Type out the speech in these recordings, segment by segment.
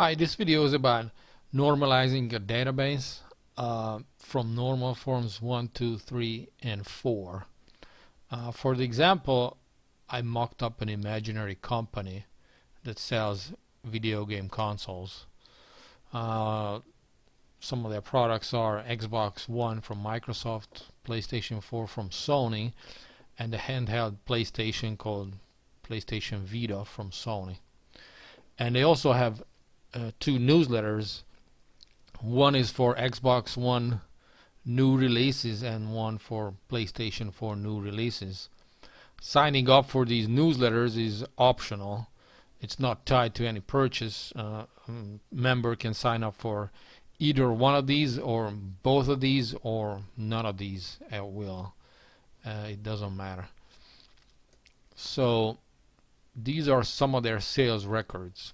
Hi, this video is about normalizing a database uh, from normal forms 1, 2, 3, and 4. Uh, for the example, I mocked up an imaginary company that sells video game consoles. Uh, some of their products are Xbox One from Microsoft, PlayStation 4 from Sony, and the handheld PlayStation called PlayStation Vita from Sony. And they also have uh, two newsletters. One is for Xbox One new releases and one for PlayStation 4 new releases. Signing up for these newsletters is optional. It's not tied to any purchase. Uh, member can sign up for either one of these or both of these or none of these at will. Uh, it doesn't matter. So these are some of their sales records.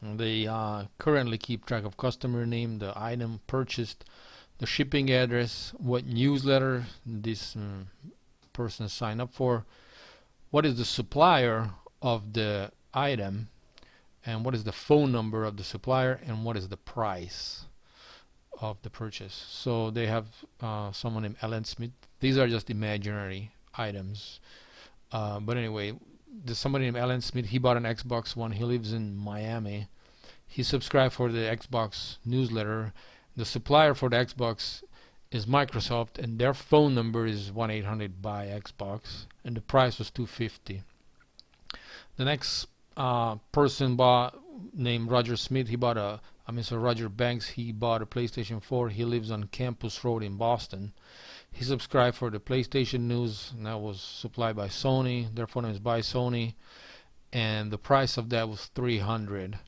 They uh, currently keep track of customer name, the item purchased, the shipping address, what newsletter this um, person signed up for, what is the supplier of the item, and what is the phone number of the supplier, and what is the price of the purchase. So they have uh, someone named Ellen Smith. These are just imaginary items. Uh, but anyway, there's somebody named Alan Smith. He bought an Xbox One. He lives in Miami. He subscribed for the Xbox newsletter. The supplier for the Xbox is Microsoft, and their phone number is 1-800-BUY-XBOX, and the price was 250. The next uh, person bought named Roger Smith. He bought a, I mean, so Roger Banks. He bought a PlayStation 4. He lives on Campus Road in Boston. He subscribed for the PlayStation News, and that was supplied by Sony. Their phone is buy Sony, and the price of that was 300.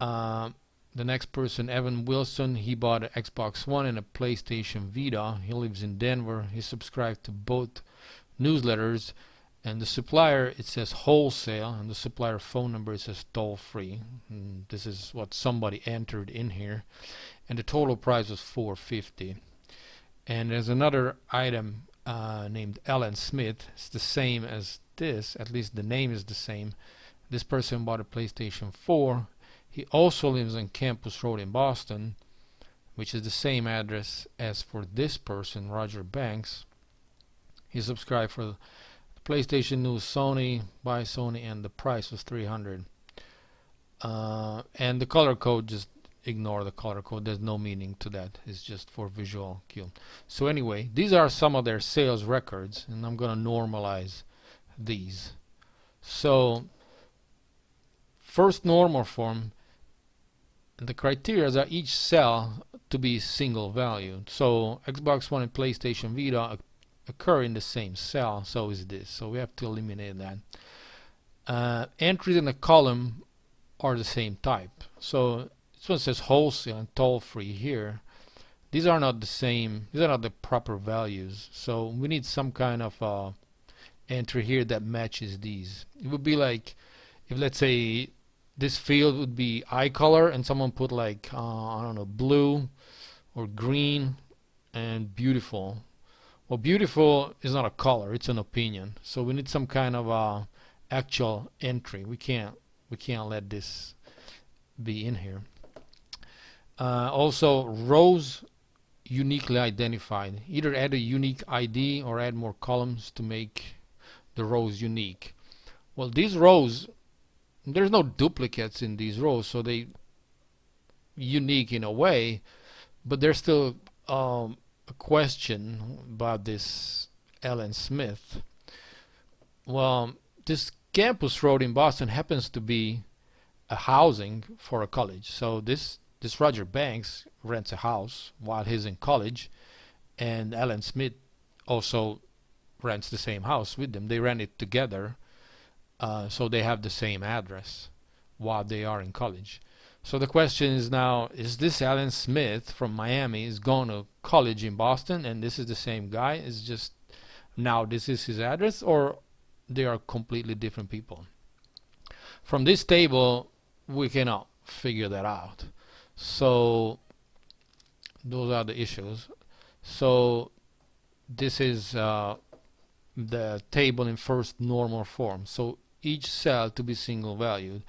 Uh, the next person, Evan Wilson, he bought an Xbox One and a PlayStation Vita. He lives in Denver. He subscribed to both newsletters. And the supplier, it says wholesale, and the supplier phone number, it says toll free. And this is what somebody entered in here. And the total price was 450 and there's another item uh, named Alan Smith. It's the same as this at least the name is the same. This person bought a PlayStation 4 he also lives on Campus Road in Boston which is the same address as for this person Roger Banks. He subscribed for the PlayStation News Sony buy Sony and the price was 300 uh, and the color code just ignore the color code. There's no meaning to that. It's just for visual cue. So anyway these are some of their sales records and I'm gonna normalize these. So first normal form the criteria are each cell to be single valued so Xbox One and PlayStation Vita occur in the same cell so is this. So we have to eliminate that. Uh, entries in the column are the same type. So this one says wholesale and toll free here. These are not the same, these are not the proper values. So we need some kind of uh, entry here that matches these. It would be like if let's say this field would be eye color and someone put like uh, I don't know blue or green and beautiful well beautiful is not a color it's an opinion so we need some kind of uh, actual entry we can't we can't let this be in here uh, also, rows uniquely identified. Either add a unique ID or add more columns to make the rows unique. Well, these rows, there's no duplicates in these rows, so they unique in a way, but there's still um, a question about this Ellen Smith. Well, this campus road in Boston happens to be a housing for a college. So this this Roger Banks rents a house while he's in college, and Alan Smith also rents the same house with them. They rent it together, uh, so they have the same address while they are in college. So the question is now, is this Alan Smith from Miami is going to college in Boston and this is the same guy? Is just now this is his address or they are completely different people? From this table we cannot figure that out so those are the issues so this is uh, the table in first normal form so each cell to be single valued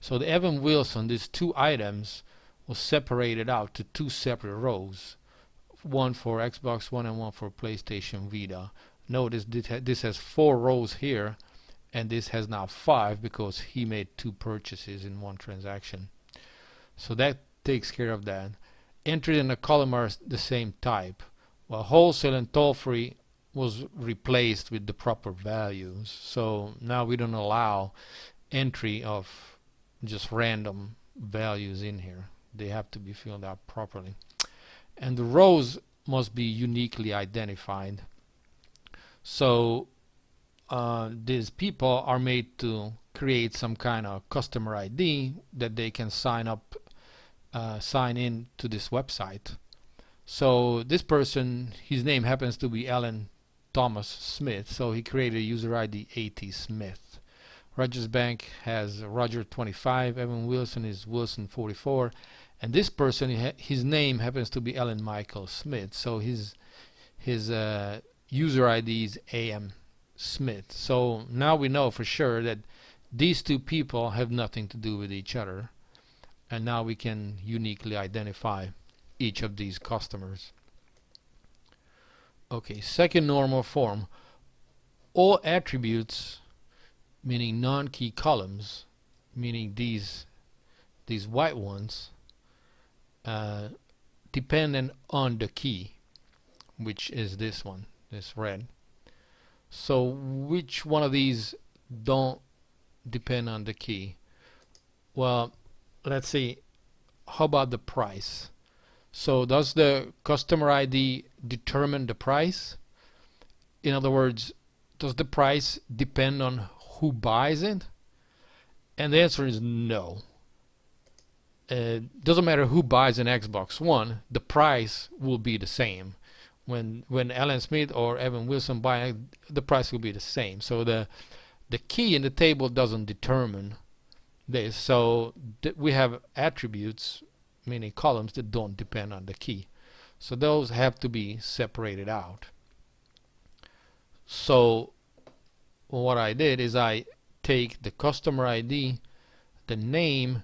So the Evan Wilson, these two items, was separated out to two separate rows, one for Xbox One and one for PlayStation Vita. Notice this has four rows here, and this has now five because he made two purchases in one transaction. So that takes care of that. Entry in the column are the same type. While wholesale and toll-free was replaced with the proper values. So now we don't allow entry of just random values in here. They have to be filled out properly. And the rows must be uniquely identified. So uh, these people are made to create some kind of customer ID that they can sign up, uh, sign in to this website. So this person, his name happens to be Alan Thomas Smith, so he created a user ID AT Smith. Rogers Bank has Roger 25, Evan Wilson is Wilson 44, and this person, his name happens to be Alan Michael Smith, so his his uh, user ID is AM Smith. So now we know for sure that these two people have nothing to do with each other, and now we can uniquely identify each of these customers. Okay, second normal form. All attributes, meaning non-key columns, meaning these these white ones, uh, dependent on the key, which is this one, this red. So which one of these don't depend on the key? Well, let's see. How about the price? So does the customer ID determine the price? In other words, does the price depend on who buys it? And the answer is no. It uh, doesn't matter who buys an Xbox One, the price will be the same. When when Alan Smith or Evan Wilson buy the price will be the same. So the the key in the table doesn't determine this. So we have attributes meaning columns that don't depend on the key. So those have to be separated out. So what I did is I take the customer ID, the name,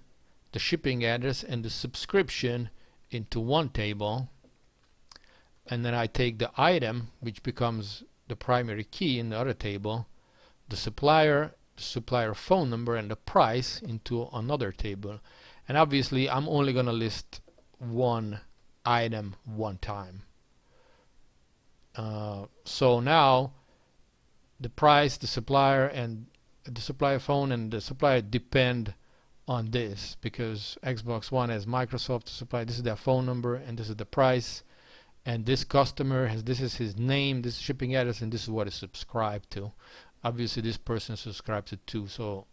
the shipping address, and the subscription into one table and then I take the item which becomes the primary key in the other table the supplier the supplier phone number and the price into another table. And obviously I'm only gonna list one item one time. Uh, so now the price the supplier and the supplier phone and the supplier depend on this. Because Xbox One has Microsoft to supply this is their phone number and this is the price. And this customer has this is his name this shipping address and this is what is subscribed to obviously this person subscribed to two so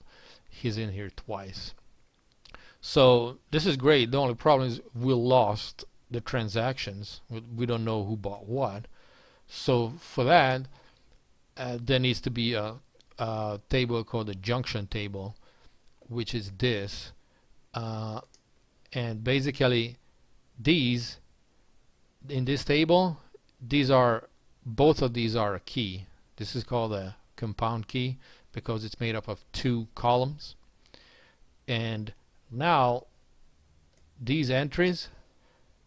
he's in here twice so this is great. The only problem is we lost the transactions. We don't know who bought what. So for that, uh, there needs to be a, a, table called the junction table, which is this. Uh, and basically, these in this table, these are both of these are a key. This is called a compound key because it's made up of two columns. And now these entries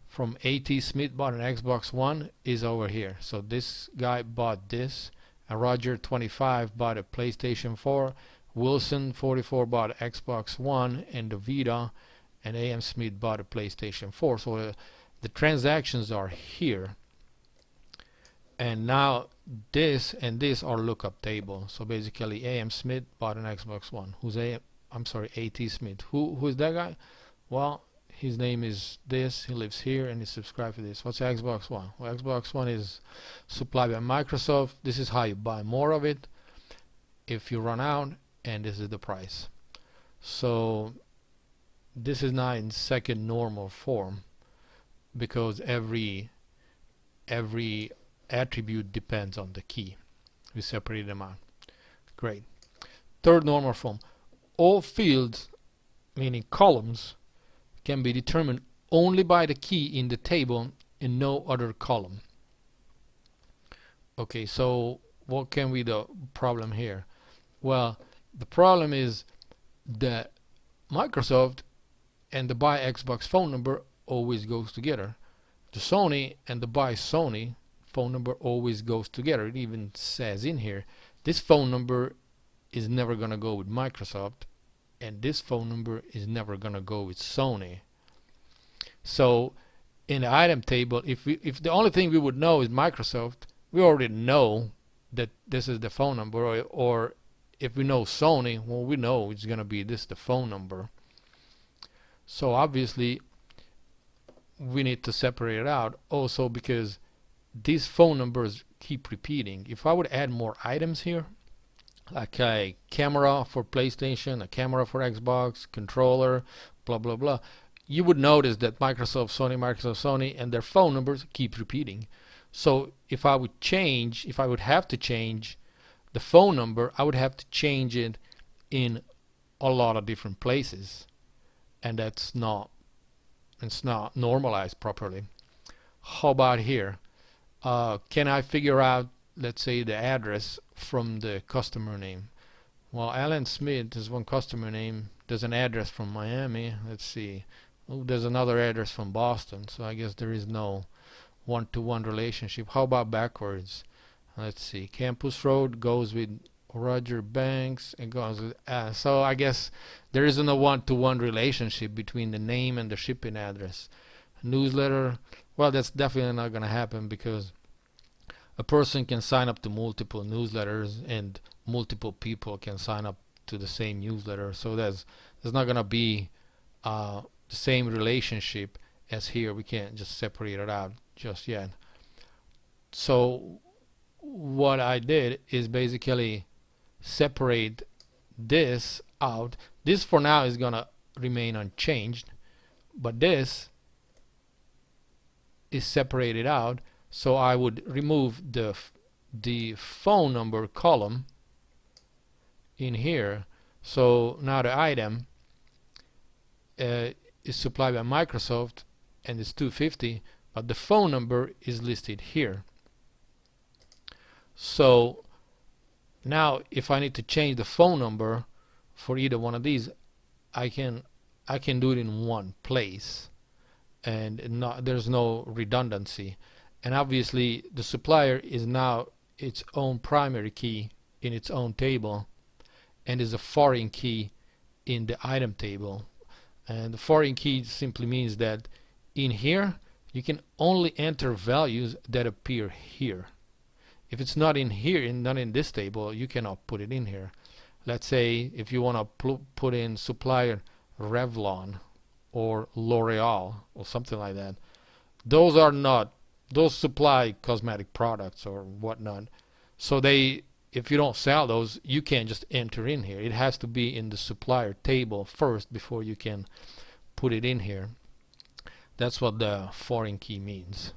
from AT Smith bought an Xbox One is over here. So this guy bought this and Roger 25 bought a PlayStation 4 Wilson 44 bought Xbox One and the Vita and AM Smith bought a PlayStation 4 so uh, the transactions are here. And now this and this are lookup table so basically AM Smith bought an Xbox One who's AM I'm sorry, A.T. Smith. Who who is that guy? Well, his name is this. He lives here and he's subscribed to this. What's Xbox One? Well, Xbox One is supplied by Microsoft. This is how you buy more of it. If you run out, and this is the price. So this is not in second normal form because every every attribute depends on the key. We separate them out. Great. Third normal form all fields, meaning columns, can be determined only by the key in the table and no other column. Okay, so what can be the problem here? Well, the problem is that Microsoft and the buy Xbox phone number always goes together. The Sony and the buy Sony phone number always goes together. It even says in here, this phone number is never going to go with Microsoft and this phone number is never going to go with Sony. So in the item table, if we, if the only thing we would know is Microsoft, we already know that this is the phone number or, or if we know Sony, well we know it's going to be this the phone number. So obviously we need to separate it out also because these phone numbers keep repeating. If I would add more items here, like a camera for PlayStation, a camera for Xbox, controller, blah blah blah, you would notice that Microsoft, Sony, Microsoft, Sony, and their phone numbers keep repeating. So if I would change, if I would have to change the phone number, I would have to change it in a lot of different places, and that's not it's not normalized properly. How about here? Uh, can I figure out, let's say, the address from the customer name? Well, Alan Smith is one customer name. There's an address from Miami. Let's see. Oh, there's another address from Boston. So I guess there is no one-to-one -one relationship. How about backwards? Let's see. Campus Road goes with Roger Banks and goes uh, so I guess there isn't a one-to-one -one relationship between the name and the shipping address. Newsletter, well, that's definitely not going to happen because a person can sign up to multiple newsletters and multiple people can sign up to the same newsletter. So there's there's not going to be uh, the same relationship as here. We can't just separate it out just yet. So what I did is basically separate this out. This for now is gonna remain unchanged, but this is separated out. So I would remove the the phone number column in here. So now the item uh, is supplied by Microsoft and it's 250, but the phone number is listed here. So now if I need to change the phone number for either one of these I can I can do it in one place and not, there's no redundancy. And obviously the supplier is now its own primary key in its own table and is a foreign key in the item table. And the foreign key simply means that in here you can only enter values that appear here. If it's not in here in not in this table you cannot put it in here. Let's say if you want to put in supplier Revlon or L'Oreal or something like that. Those are not those supply cosmetic products or whatnot. So they if you don't sell those you can't just enter in here. It has to be in the supplier table first before you can put it in here. That's what the foreign key means.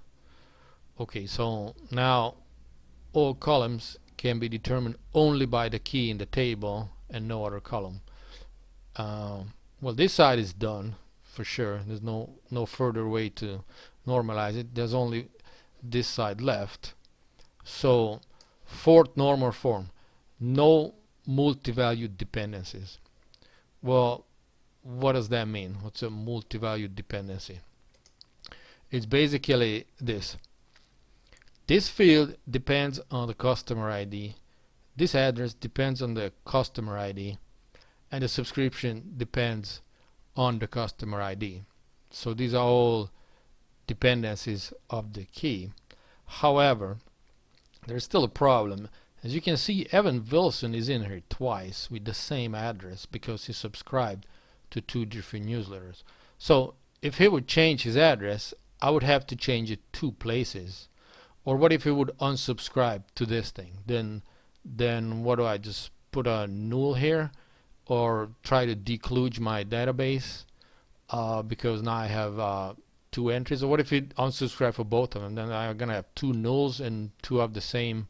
Okay so now all columns can be determined only by the key in the table and no other column. Uh, well, this side is done for sure. There's no no further way to normalize it. There's only this side left. So, fourth normal form, no multi-valued dependencies. Well, what does that mean? What's a multi-valued dependency? It's basically this. This field depends on the customer ID. This address depends on the customer ID. And the subscription depends on the customer ID. So these are all dependencies of the key. However, there's still a problem. As you can see, Evan Wilson is in here twice with the same address because he subscribed to two different newsletters. So if he would change his address, I would have to change it two places or what if he would unsubscribe to this thing then then what do I just put a null here or try to dekludge my database uh, because now I have uh, two entries. Or what if you unsubscribe for both of them? Then I'm gonna have two nulls and two of the same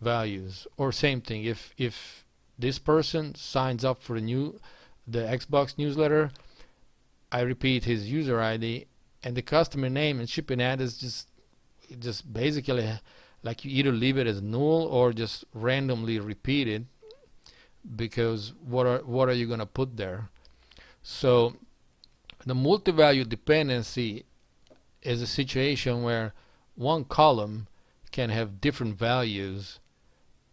values. Or same thing if if this person signs up for the new the Xbox newsletter I repeat his user ID and the customer name and shipping address just just basically like you either leave it as null or just randomly repeat it because what are what are you gonna put there So the multi-value dependency is a situation where one column can have different values,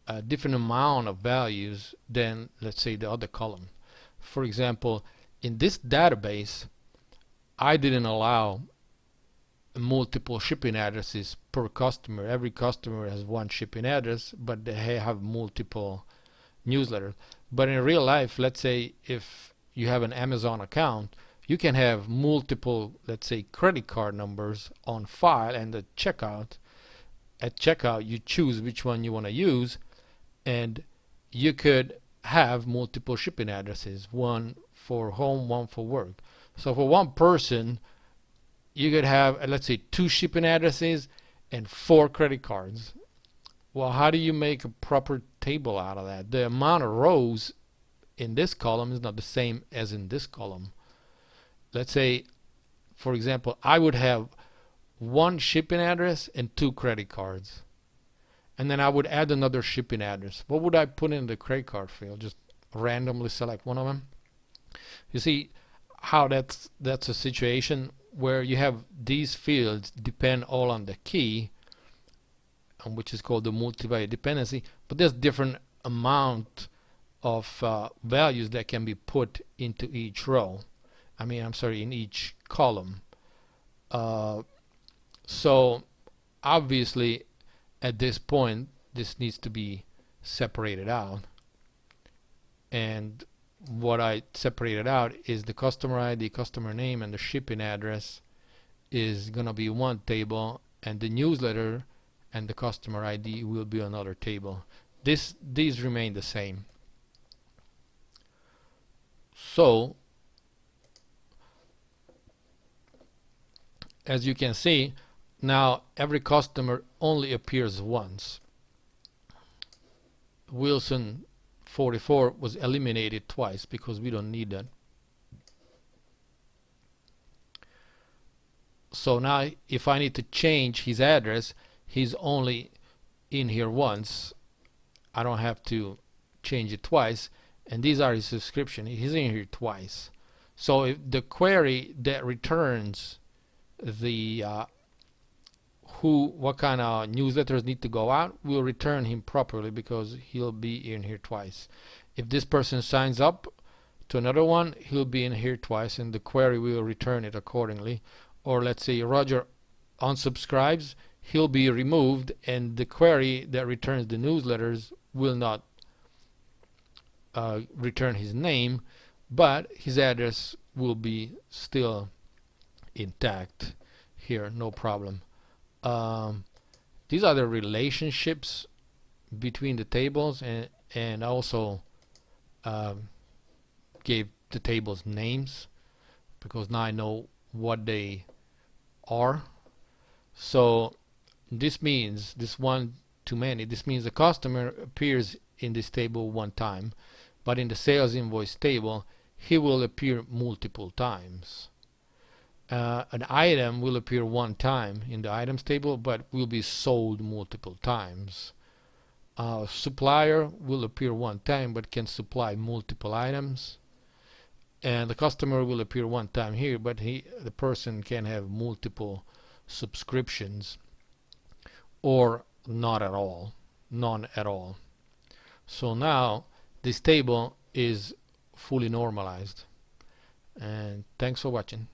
a different amount of values than let's say the other column. For example, in this database, I didn't allow multiple shipping addresses per customer. Every customer has one shipping address, but they have multiple newsletters. But in real life, let's say if you have an Amazon account, you can have multiple, let's say, credit card numbers on file and the checkout. At checkout, you choose which one you want to use, and you could have multiple shipping addresses, one for home, one for work. So for one person, you could have, let's say, two shipping addresses and four credit cards. Well, how do you make a proper table out of that? The amount of rows in this column is not the same as in this column. Let's say, for example, I would have one shipping address and two credit cards. And then I would add another shipping address. What would I put in the credit card field? Just randomly select one of them. You see how that's that's a situation where you have these fields depend all on the key which is called the multi-value dependency but there's different amount of uh, values that can be put into each row. I mean I'm sorry in each column. Uh, so obviously at this point this needs to be separated out. And what I separated out is the customer ID, customer name, and the shipping address is going to be one table, and the newsletter and the customer ID will be another table. This these remain the same. So as you can see, now every customer only appears once. Wilson 44 was eliminated twice because we don't need that. So now if I need to change his address, he's only in here once. I don't have to change it twice. And these are his subscription. He's in here twice. So if the query that returns the uh, who what kind of newsletters need to go out will return him properly because he'll be in here twice if this person signs up to another one he'll be in here twice and the query will return it accordingly or let's say Roger unsubscribes he'll be removed and the query that returns the newsletters will not uh, return his name but his address will be still intact here no problem. Um, these are the relationships between the tables and and also um, gave the tables names because now I know what they are. So this means this one to many this means the customer appears in this table one time but in the sales invoice table he will appear multiple times. Uh, an item will appear one time in the items table but will be sold multiple times. Uh, supplier will appear one time but can supply multiple items. And the customer will appear one time here but he the person can have multiple subscriptions or not at all none at all. So now this table is fully normalized. And thanks for watching